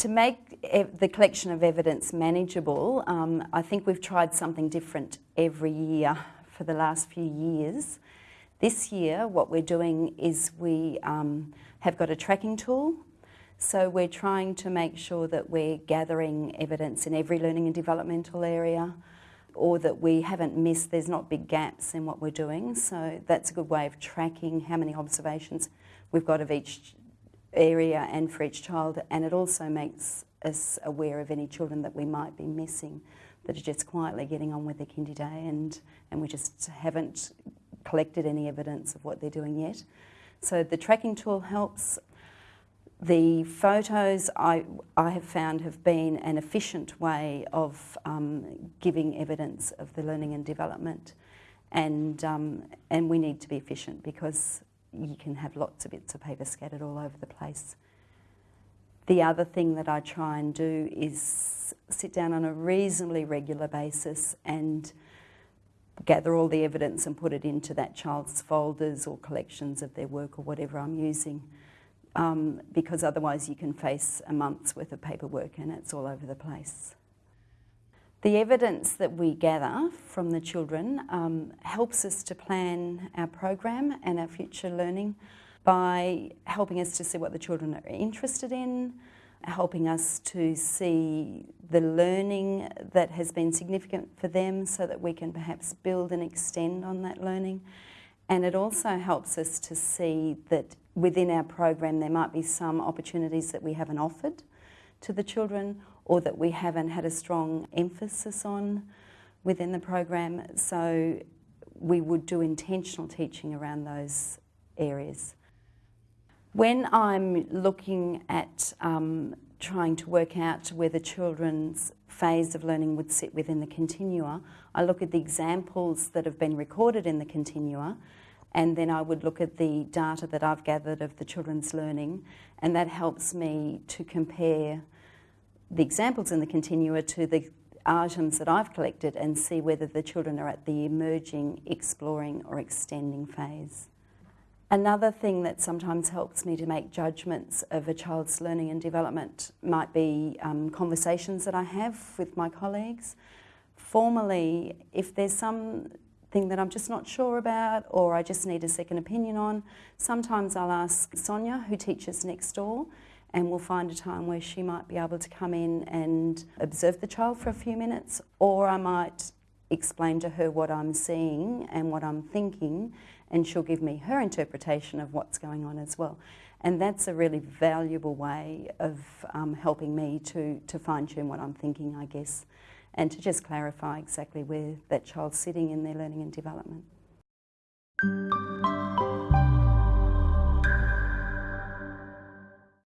To make the collection of evidence manageable, um, I think we've tried something different every year for the last few years. This year, what we're doing is we um, have got a tracking tool. So we're trying to make sure that we're gathering evidence in every learning and developmental area or that we haven't missed, there's not big gaps in what we're doing. So that's a good way of tracking how many observations we've got of each area and for each child. And it also makes us aware of any children that we might be missing that are just quietly getting on with their kindy day and, and we just haven't collected any evidence of what they're doing yet. So the tracking tool helps. The photos I, I have found have been an efficient way of um, giving evidence of the learning and development and, um, and we need to be efficient because you can have lots of bits of paper scattered all over the place. The other thing that I try and do is sit down on a reasonably regular basis and gather all the evidence and put it into that child's folders or collections of their work or whatever I'm using. Um, because otherwise you can face a month's worth of paperwork and it's all over the place. The evidence that we gather from the children um, helps us to plan our program and our future learning by helping us to see what the children are interested in, helping us to see the learning that has been significant for them so that we can perhaps build and extend on that learning. And it also helps us to see that within our program there might be some opportunities that we haven't offered to the children or that we haven't had a strong emphasis on within the program. So we would do intentional teaching around those areas. When I'm looking at um, trying to work out where the children's phase of learning would sit within the continua, I look at the examples that have been recorded in the continua and then I would look at the data that I've gathered of the children's learning and that helps me to compare the examples in the continua to the items that I've collected and see whether the children are at the emerging, exploring or extending phase. Another thing that sometimes helps me to make judgments of a child's learning and development might be um, conversations that I have with my colleagues. Formally, if there's something that I'm just not sure about or I just need a second opinion on, sometimes I'll ask Sonia, who teaches next door, and we'll find a time where she might be able to come in and observe the child for a few minutes, or I might explain to her what I'm seeing and what I'm thinking and she'll give me her interpretation of what's going on as well. And that's a really valuable way of um, helping me to, to fine tune what I'm thinking, I guess, and to just clarify exactly where that child's sitting in their learning and development.